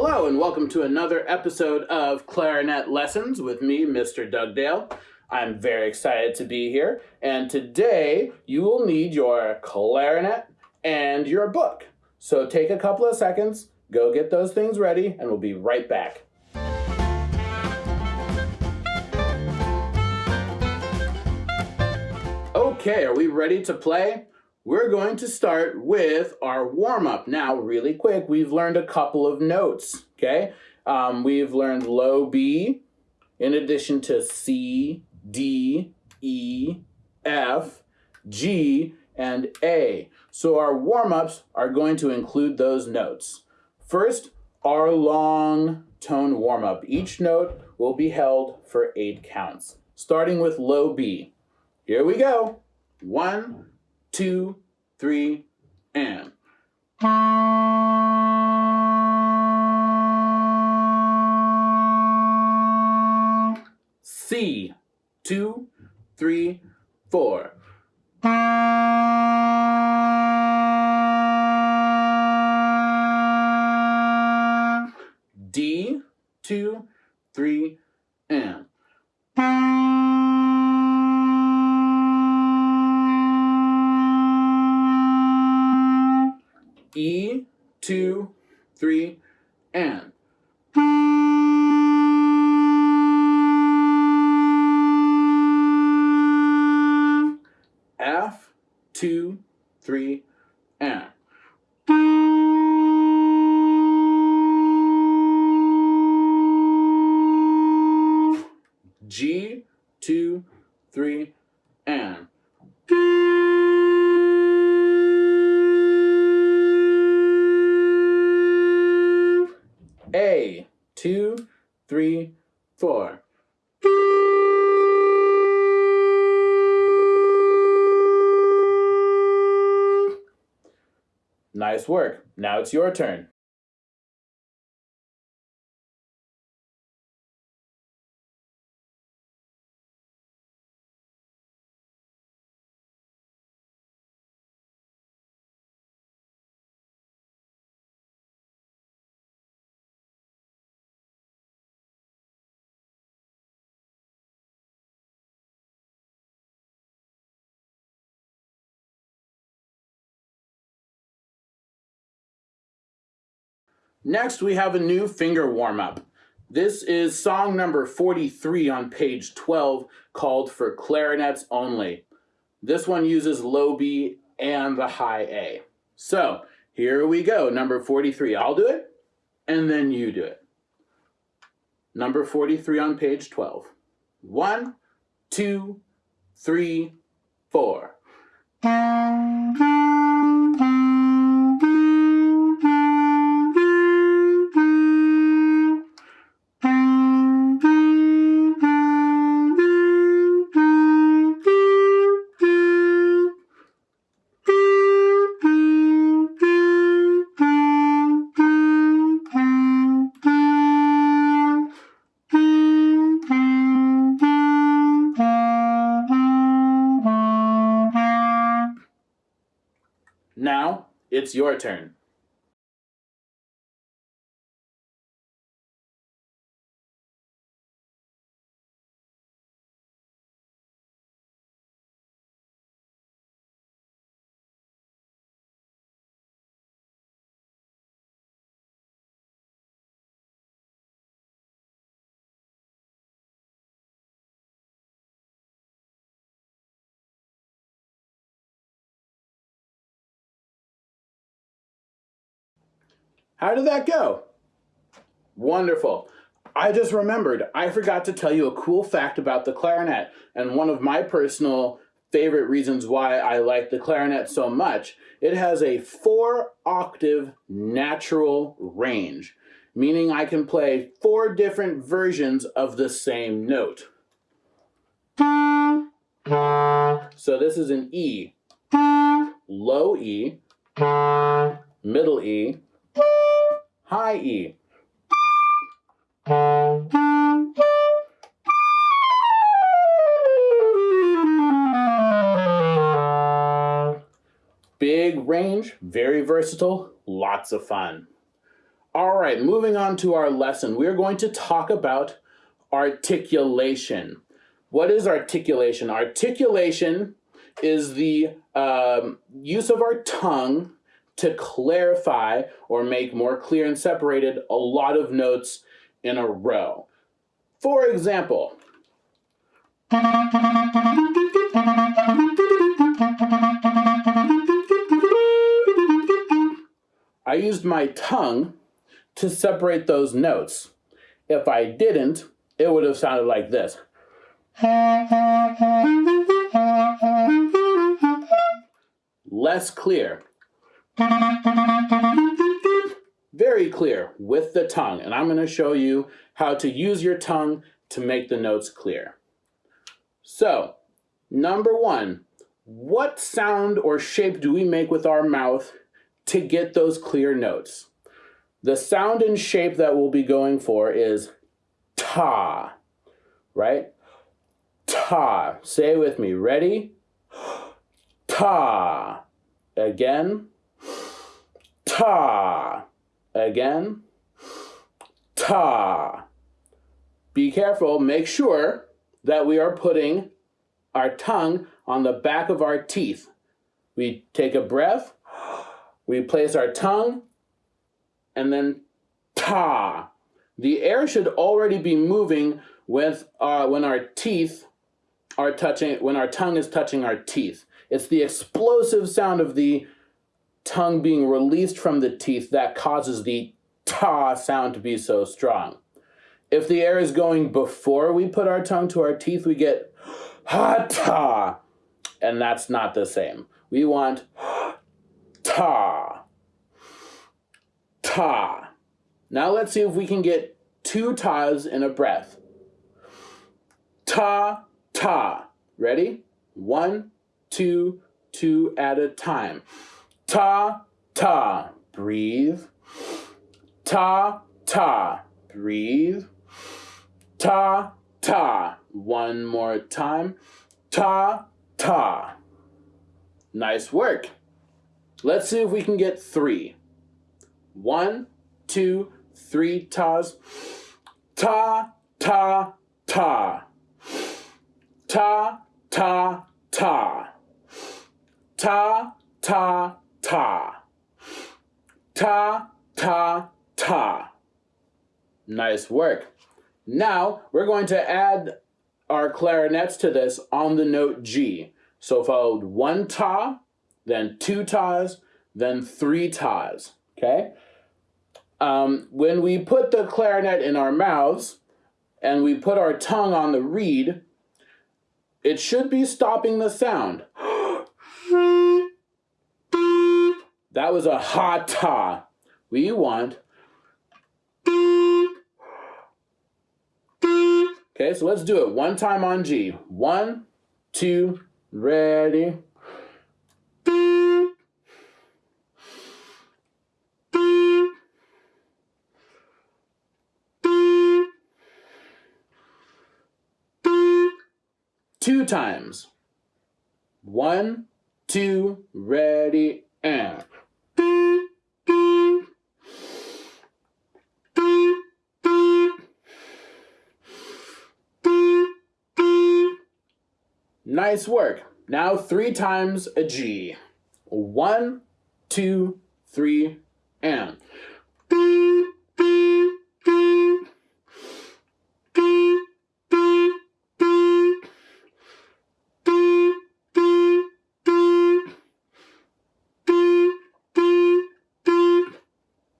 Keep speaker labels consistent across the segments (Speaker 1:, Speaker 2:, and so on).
Speaker 1: Hello, and welcome to another episode of Clarinet Lessons with me, Mr. Dugdale. I'm very excited to be here, and today you will need your clarinet and your book. So take a couple of seconds, go get those things ready, and we'll be right back. Okay, are we ready to play? We're going to start with our warm-up. Now, really quick, we've learned a couple of notes, okay? Um, we've learned low B in addition to C, D, E, F, G, and A. So our warm-ups are going to include those notes. First, our long tone warm-up. Each note will be held for eight counts, starting with low B. Here we go. One, two, three, and. C, two, three, four. D, two, three, two, three, and. Nice work. Now it's your turn. Next, we have a new finger warm-up. This is song number 43 on page 12 called For Clarinets Only. This one uses low B and the high A. So, here we go, number 43. I'll do it, and then you do it. Number 43 on page 12. One, two, three, four. It's your turn. How did that go? Wonderful. I just remembered, I forgot to tell you a cool fact about the clarinet, and one of my personal favorite reasons why I like the clarinet so much, it has a four octave natural range, meaning I can play four different versions of the same note. So this is an E, low E, middle E, high E. Big range, very versatile, lots of fun. All right, moving on to our lesson, we're going to talk about articulation. What is articulation? Articulation is the um, use of our tongue to clarify or make more clear and separated a lot of notes in a row. For example, I used my tongue to separate those notes. If I didn't, it would have sounded like this. Less clear. Very clear with the tongue. And I'm going to show you how to use your tongue to make the notes clear. So, number one, what sound or shape do we make with our mouth to get those clear notes? The sound and shape that we'll be going for is ta, right? Ta. Say it with me. Ready? Ta. Again. Ta. Again. Ta. Be careful. Make sure that we are putting our tongue on the back of our teeth. We take a breath, we place our tongue, and then ta. The air should already be moving with uh, when our teeth are touching, when our tongue is touching our teeth. It's the explosive sound of the tongue being released from the teeth that causes the ta sound to be so strong. If the air is going before we put our tongue to our teeth, we get ha ta, and that's not the same. We want ta, ta. Now let's see if we can get two tas in a breath. Ta, ta. Ready? One, two, two at a time. Ta, ta. Breathe. Ta, ta. Breathe. Ta, ta. One more time. Ta, ta. Nice work. Let's see if we can get three. One, two, three tas. Ta, ta, ta. Ta, ta, ta. Ta, ta, ta. Ta, ta, ta. ta. Nice work. Now we're going to add our clarinets to this on the note G. So followed one ta, then two tas, then three tas, okay? Um, when we put the clarinet in our mouths and we put our tongue on the reed, it should be stopping the sound. that was a ha ta. We want Okay, so let's do it one time on G. One, two, ready. Two times. One, two, ready, and. Nice work. Now three times a G. One, two, three, and.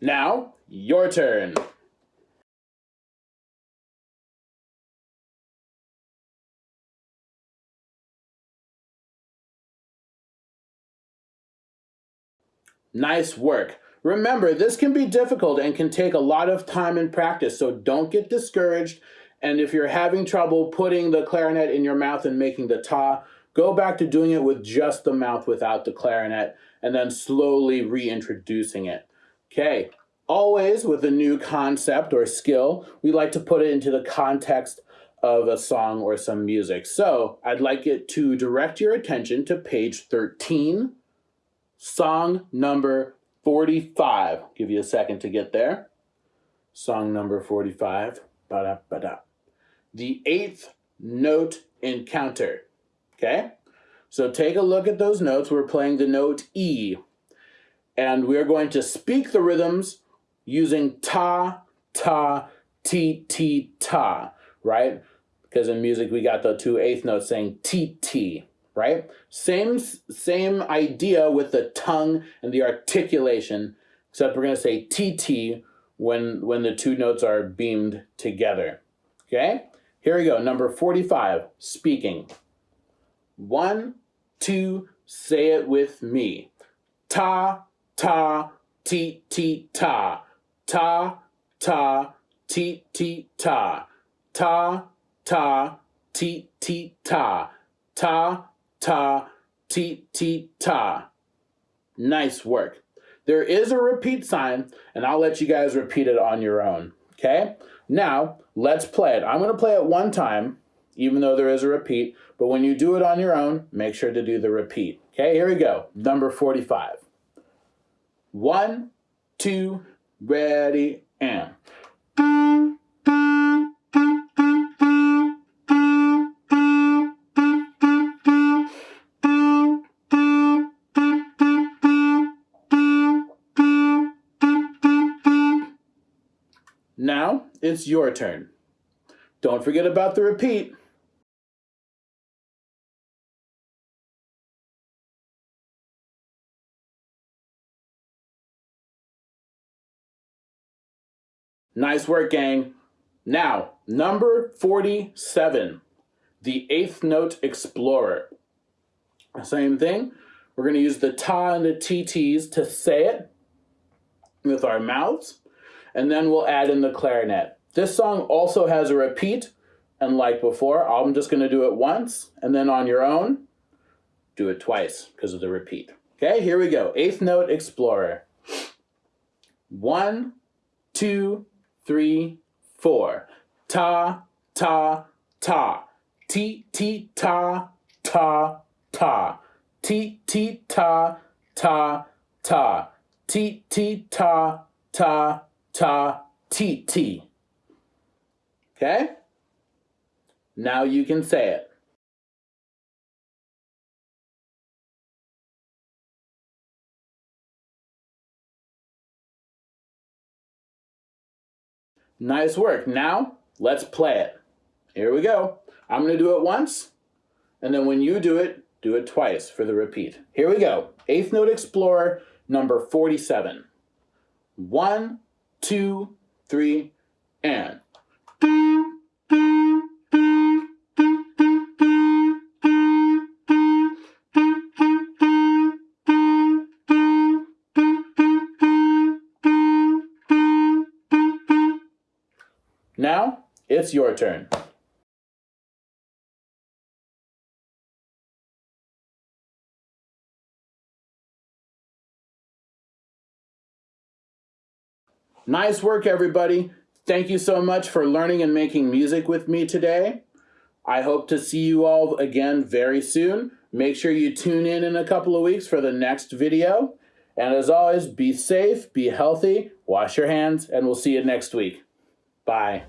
Speaker 1: Now, your turn. Nice work. Remember, this can be difficult and can take a lot of time and practice, so don't get discouraged. And if you're having trouble putting the clarinet in your mouth and making the ta, go back to doing it with just the mouth without the clarinet, and then slowly reintroducing it. Okay, always with a new concept or skill, we like to put it into the context of a song or some music. So I'd like it to direct your attention to page 13 Song number 45. Give you a second to get there. Song number 45. Ba-da, ba-da. The eighth note encounter. Okay? So take a look at those notes. We're playing the note E. And we're going to speak the rhythms using ta, ta, ti, ti, ta, right? Because in music we got the two eighth notes saying ti, ti, right? Same, same idea with the tongue and the articulation, except we're going to say ti when, when the two notes are beamed together. Okay? Here we go. Number 45, speaking. One, two, say it with me. Ta, ta, ti, ti, ta. Ta, ta, ti, ti, ta. Ta, ta, ti, ti, ta. Ta, ta, ti, ti, ta. Nice work. There is a repeat sign, and I'll let you guys repeat it on your own. Okay? Now, let's play it. I'm going to play it one time, even though there is a repeat, but when you do it on your own, make sure to do the repeat. Okay, here we go. Number 45. One, two, ready, and. It's your turn. Don't forget about the repeat. Nice work, gang. Now, number 47, the eighth note explorer. Same thing. We're going to use the ta and the TTs to say it with our mouths and then we'll add in the clarinet. This song also has a repeat, and like before, I'm just going to do it once, and then on your own, do it twice because of the repeat. Okay, here we go. Eighth note explorer. One, two, three, four. Ta, ta, ta. Ti, ti, ta, ta, ta. Ti, ti, ta, ta, ta. Ti, ti, ta, ta, ta, ti, ti. Okay? Now you can say it. Nice work. Now, let's play it. Here we go. I'm going to do it once, and then when you do it, do it twice for the repeat. Here we go. Eighth Note Explorer, number 47. One, two, three, and. Now, it's your turn. Nice work, everybody. Thank you so much for learning and making music with me today. I hope to see you all again very soon. Make sure you tune in in a couple of weeks for the next video. And as always, be safe, be healthy, wash your hands, and we'll see you next week. Bye.